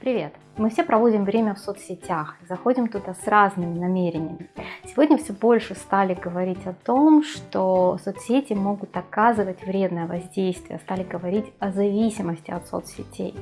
Привет! Мы все проводим время в соцсетях, заходим туда с разными намерениями. Сегодня все больше стали говорить о том, что соцсети могут оказывать вредное воздействие, стали говорить о зависимости от соцсетей.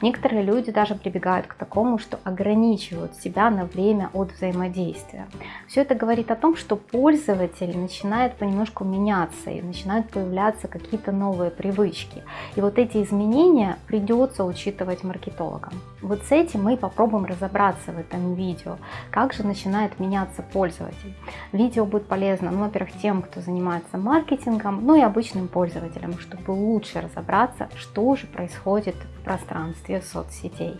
Некоторые люди даже прибегают к такому, что ограничивают себя на время от взаимодействия. Все это говорит о том, что пользователь начинает понемножку меняться и начинают появляться какие-то новые привычки. И вот эти изменения придется учитывать маркетологам. Вот с этим мы попробуем разобраться в этом видео, как же начинает меняться пользователь. Видео будет полезно, ну, во-первых, тем, кто занимается маркетингом, ну и обычным пользователям, чтобы лучше разобраться, что же происходит в пространстве соцсетей.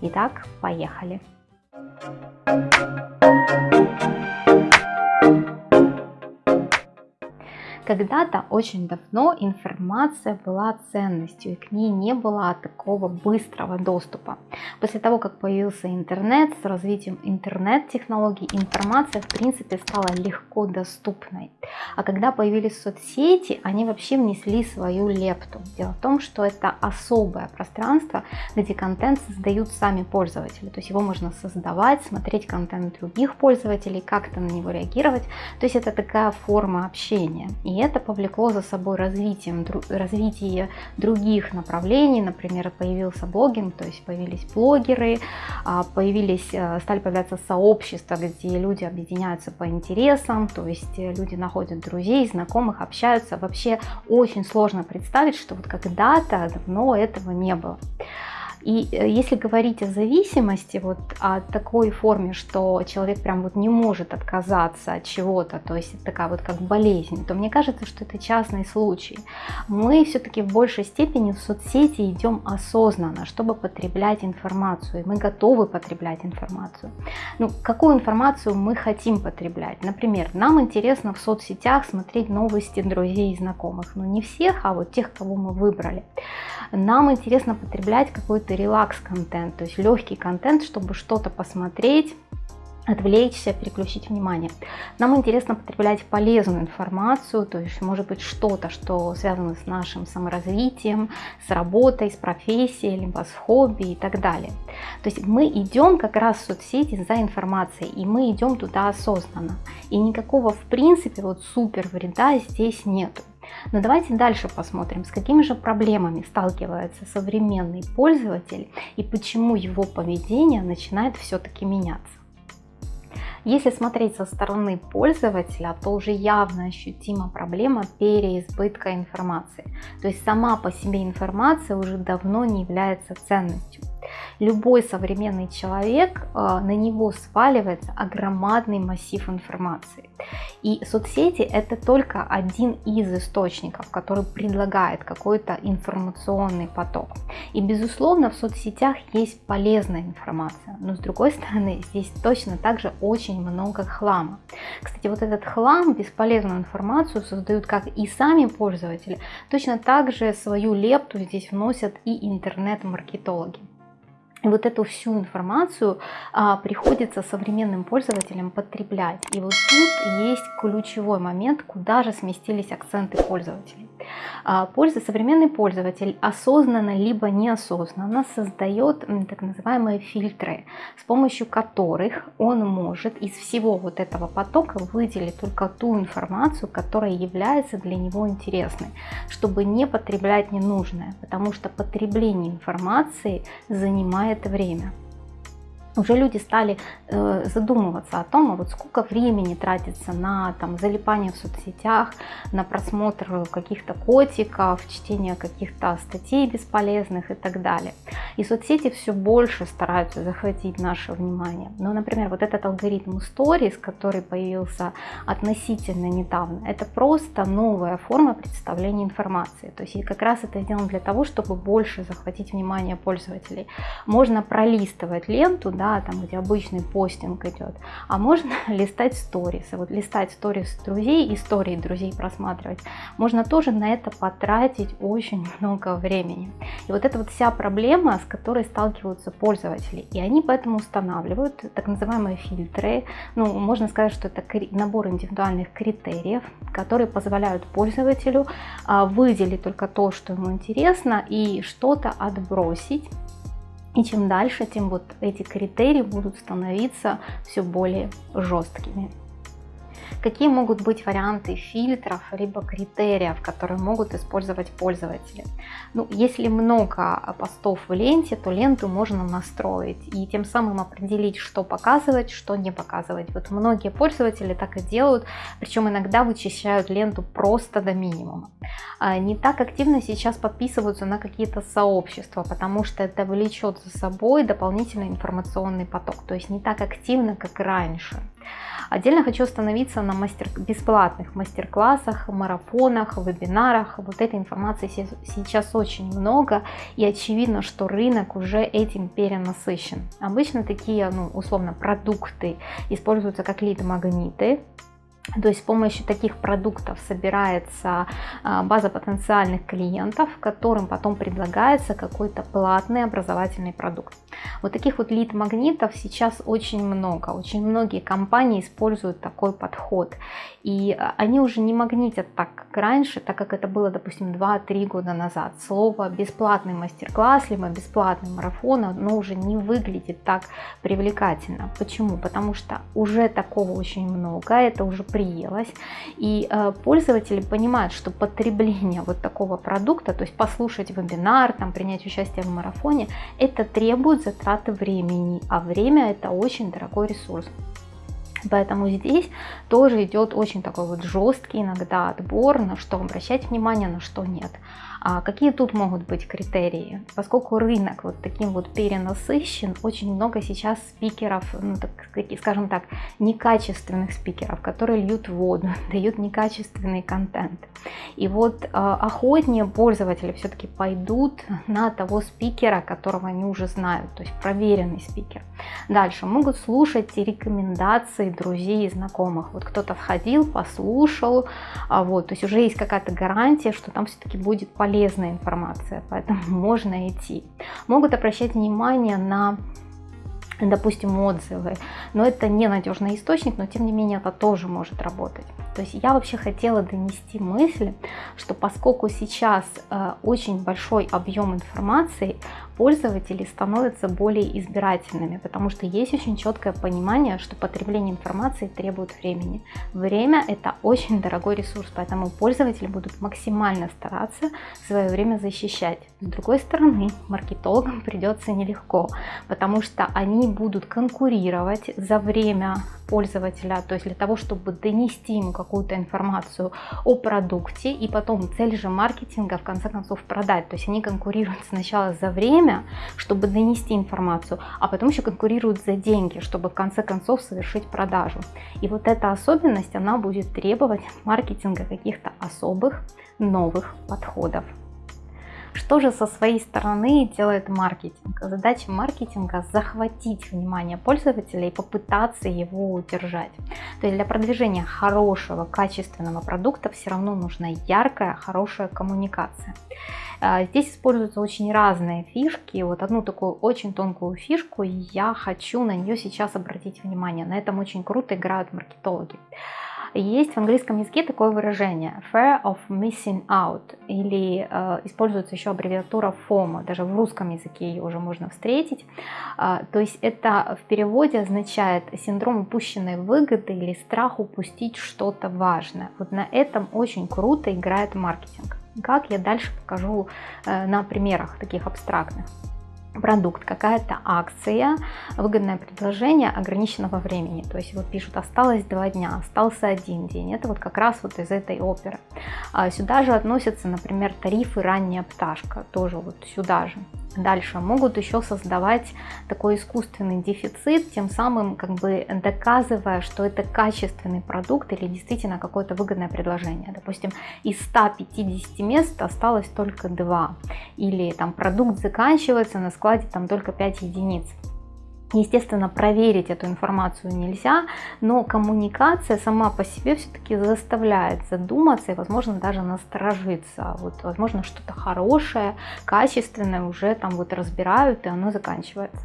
Итак, поехали! Когда-то очень давно информация была ценностью, и к ней не было такого быстрого доступа. После того, как появился интернет, с развитием интернет-технологий, информация в принципе стала легко доступной. А когда появились соцсети, они вообще внесли свою лепту. Дело в том, что это особое пространство, где контент создают сами пользователи. То есть его можно создавать, смотреть контент других пользователей, как-то на него реагировать. То есть это такая форма общения. И это повлекло за собой развитием, развитие других направлений, например, появился блогинг, то есть появились блогеры, а, появились, э, стали появляться сообщества, где люди объединяются по интересам, то есть люди находят друзей, знакомых, общаются. Вообще очень сложно представить, что вот когда-то давно этого не было. И э, если говорить о зависимости, вот о такой форме, что человек прям вот не может отказаться от чего-то, то есть такая вот как болезнь, то мне кажется, что это частный случай. Мы все-таки в большей степени в соцсети идем осознанно, чтобы потреблять информацию, мы готовы потреблять информацию. Ну, какую информацию мы хотим потреблять? Например, нам интересно в соцсетях смотреть новости друзей и знакомых, но не всех, а вот тех, кого мы выбрали. Нам интересно потреблять какой-то релакс-контент, то есть легкий контент, чтобы что-то посмотреть, отвлечься, переключить внимание. Нам интересно потреблять полезную информацию, то есть может быть что-то, что связано с нашим саморазвитием, с работой, с профессией, либо с хобби и так далее. То есть мы идем как раз в соцсети за информацией, и мы идем туда осознанно. И никакого в принципе вот супер вреда здесь нету. Но давайте дальше посмотрим, с какими же проблемами сталкивается современный пользователь и почему его поведение начинает все-таки меняться. Если смотреть со стороны пользователя, то уже явно ощутима проблема переизбытка информации. То есть сама по себе информация уже давно не является ценностью любой современный человек, э, на него сваливается огромадный массив информации. И соцсети это только один из источников, который предлагает какой-то информационный поток. И безусловно в соцсетях есть полезная информация, но с другой стороны здесь точно также очень много хлама. Кстати, вот этот хлам, бесполезную информацию создают как и сами пользователи, точно так же свою лепту здесь вносят и интернет-маркетологи. Вот эту всю информацию а, приходится современным пользователям потреблять. И вот тут есть ключевой момент, куда же сместились акценты пользователей. А, польза, современный пользователь осознанно либо неосознанно создает так называемые фильтры, с помощью которых он может из всего вот этого потока выделить только ту информацию, которая является для него интересной, чтобы не потреблять ненужное, потому что потребление информации занимает время уже люди стали э, задумываться о том, а вот сколько времени тратится на там, залипание в соцсетях, на просмотр каких-то котиков, чтение каких-то статей бесполезных и так далее. И соцсети все больше стараются захватить наше внимание. Но, например, вот этот алгоритм Stories, который появился относительно недавно, это просто новая форма представления информации. То есть как раз это сделано для того, чтобы больше захватить внимание пользователей. Можно пролистывать ленту, да, там, где обычный постинг идет, а можно листать сторисы. Вот листать сторис друзей, истории друзей просматривать, можно тоже на это потратить очень много времени. И вот это вот вся проблема, с которой сталкиваются пользователи. И они поэтому устанавливают так называемые фильтры. Ну, можно сказать, что это набор индивидуальных критериев, которые позволяют пользователю а, выделить только то, что ему интересно, и что-то отбросить И чем дальше, тем вот эти критерии будут становиться все более жесткими. Какие могут быть варианты фильтров, либо критериев, которые могут использовать пользователи? Ну, если много постов в ленте, то ленту можно настроить и тем самым определить, что показывать, что не показывать. Вот многие пользователи так и делают, причем иногда вычищают ленту просто до минимума. А, не так активно сейчас подписываются на какие-то сообщества, потому что это влечет за собой дополнительный информационный поток, то есть не так активно, как раньше. Отдельно хочу остановиться на мастер, бесплатных мастер-классах, марафонах, вебинарах. Вот этой информации сейчас очень много, и очевидно, что рынок уже этим перенасыщен. Обычно такие, ну, условно, продукты используются как лид-магниты, то есть с помощью таких продуктов собирается а, база потенциальных клиентов, которым потом предлагается какой-то платный образовательный продукт. Вот таких вот лид-магнитов сейчас очень много. Очень многие компании используют такой подход. И а, они уже не магнитят так, как раньше, так как это было, допустим, 2-3 года назад. Слово «бесплатный мастер-класс» либо «бесплатный марафон» оно уже не выглядит так привлекательно. Почему? Потому что уже такого очень много, это уже приелось. И э, пользователи понимают, что потребление вот такого продукта, то есть послушать вебинар, там, принять участие в марафоне, это требует затраты времени, а время это очень дорогой ресурс. Поэтому здесь тоже идет очень такой вот жесткий иногда отбор, на что обращать внимание, на что нет. А какие тут могут быть критерии? Поскольку рынок вот таким вот перенасыщен, очень много сейчас спикеров, ну, так, скажем так, некачественных спикеров, которые льют воду, дают некачественный контент. И вот э, охотнее пользователи все-таки пойдут на того спикера, которого они уже знают, то есть проверенный спикер. Дальше могут слушать рекомендации друзей и знакомых. Вот кто-то входил, послушал, а вот, то есть уже есть какая-то гарантия, что там все-таки будет полезно полезная информация, поэтому можно идти. Могут обращать внимание на допустим, отзывы, но это не надежный источник, но тем не менее это тоже может работать. То есть я вообще хотела донести мысль, что поскольку сейчас э, очень большой объем информации, пользователи становятся более избирательными, потому что есть очень четкое понимание, что потребление информации требует времени. Время это очень дорогой ресурс, поэтому пользователи будут максимально стараться свое время защищать. С другой стороны, маркетологам придется нелегко, потому что они будут конкурировать за время пользователя, то есть для того, чтобы донести ему какую-то информацию о продукте, и потом цель же маркетинга в конце концов продать. То есть они конкурируют сначала за время, чтобы донести информацию, а потом еще конкурируют за деньги, чтобы в конце концов совершить продажу. И вот эта особенность, она будет требовать маркетинга каких-то особых новых подходов. Что же со своей стороны делает маркетинг? Задача маркетинга – захватить внимание пользователя и попытаться его удержать. То есть для продвижения хорошего, качественного продукта все равно нужна яркая, хорошая коммуникация. А, здесь используются очень разные фишки. Вот одну такую очень тонкую фишку я хочу на нее сейчас обратить внимание. На этом очень круто играют маркетологи. Есть в английском языке такое выражение fear of missing out или э, используется еще аббревиатура FOMO, даже в русском языке ее уже можно встретить. Э, то есть это в переводе означает синдром упущенной выгоды или страх упустить что-то важное. Вот на этом очень круто играет маркетинг. Как я дальше покажу э, на примерах таких абстрактных продукт, какая-то акция, выгодное предложение ограниченного времени. То есть вот пишут, осталось два дня, остался один день. Это вот как раз вот из этой оперы. А сюда же относятся, например, тарифы ранняя пташка, тоже вот сюда же. Дальше могут еще создавать такой искусственный дефицит, тем самым как бы доказывая, что это качественный продукт или действительно какое-то выгодное предложение. Допустим, из 150 мест осталось только 2. Или там продукт заканчивается, на складе там только 5 единиц. Естественно, проверить эту информацию нельзя, но коммуникация сама по себе все-таки заставляет задуматься и, возможно, даже насторожиться. Вот, возможно, что-то хорошее, качественное уже там вот разбирают, и оно заканчивается.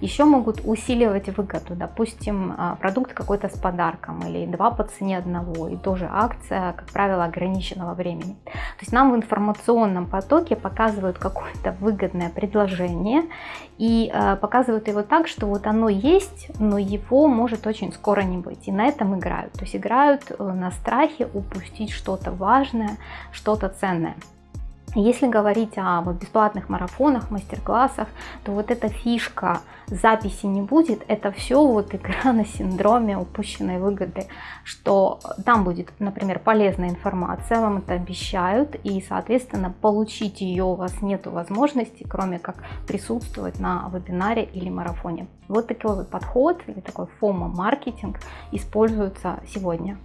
Еще могут усиливать выгоду, допустим, а, продукт какой-то с подарком или два по цене одного, и тоже акция, как правило, ограниченного времени. То есть нам в информационном потоке показывают какое-то выгодное предложение и а, показывают его так, что вот оно есть, но его может очень скоро не быть. И на этом играют. То есть играют э, на страхе упустить что-то важное, что-то ценное. Если говорить о вот бесплатных марафонах, мастер-классах, то вот эта фишка записи не будет, это все вот игра на синдроме упущенной выгоды, что там будет, например, полезная информация, вам это обещают, и, соответственно, получить ее у вас нет возможности, кроме как присутствовать на вебинаре или марафоне. Вот такой вот подход или такой фома-маркетинг используется сегодня.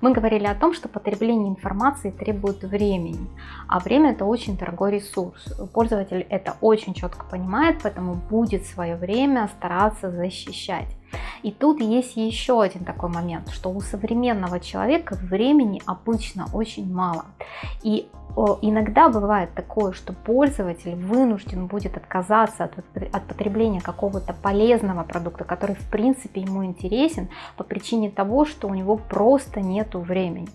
Мы говорили о том, что потребление информации требует времени, а время это очень дорогой ресурс. Пользователь это очень четко понимает, поэтому будет свое время стараться защищать. И тут есть еще один такой момент, что у современного человека времени обычно очень мало. И иногда бывает такое, что пользователь вынужден будет отказаться от, от потребления какого-то полезного продукта, который в принципе ему интересен по причине того, что у него просто нету времени.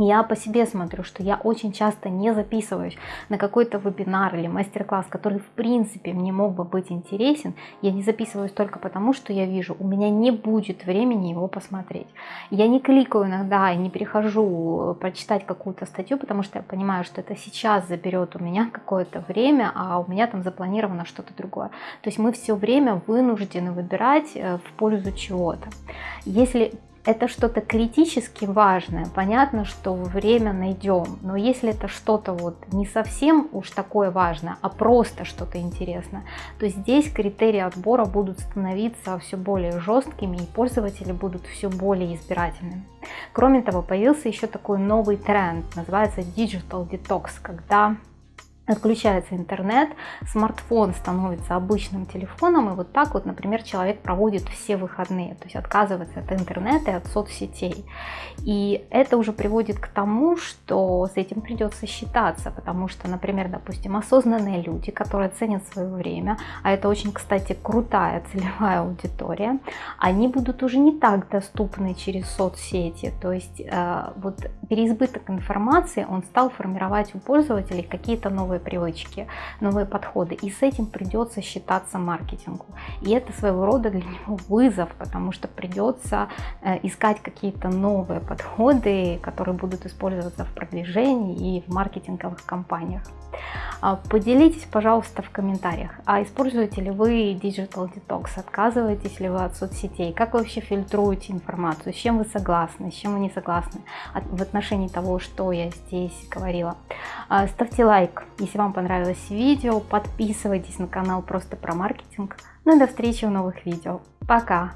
Я по себе смотрю, что я очень часто не записываюсь на какой-то вебинар или мастер-класс, который в принципе мне мог бы быть интересен. Я не записываюсь только потому, что я вижу, у меня не будет времени его посмотреть. Я не кликаю иногда и не перехожу прочитать какую-то статью, потому что я понимаю, что это сейчас заберет у меня какое-то время, а у меня там запланировано что-то другое. То есть мы все время вынуждены выбирать э, в пользу чего-то. Если это что-то критически важное, понятно, что время найдем, но если это что-то вот не совсем уж такое важное, а просто что-то интересное, то здесь критерии отбора будут становиться все более жесткими и пользователи будут все более избирательными. Кроме того, появился еще такой новый тренд, называется Digital Detox, когда отключается интернет, смартфон становится обычным телефоном, и вот так вот, например, человек проводит все выходные, то есть отказывается от интернета и от соцсетей. И это уже приводит к тому, что с этим придется считаться, потому что, например, допустим, осознанные люди, которые ценят свое время, а это очень, кстати, крутая целевая аудитория, они будут уже не так доступны через соцсети, то есть э, вот переизбыток информации, он стал формировать у пользователей какие-то новые новые привычки, новые подходы. И с этим придется считаться маркетингу. И это своего рода для него вызов, потому что придется э, искать какие-то новые подходы, которые будут использоваться в продвижении и в маркетинговых кампаниях. А, поделитесь, пожалуйста, в комментариях, а используете ли вы Digital Detox, отказываетесь ли вы от соцсетей, как вы вообще фильтруете информацию, с чем вы согласны, с чем вы не согласны в отношении того, что я здесь говорила. А, ставьте лайк, если вам понравилось видео, подписывайтесь на канал просто про маркетинг. Ну и до встречи в новых видео. Пока!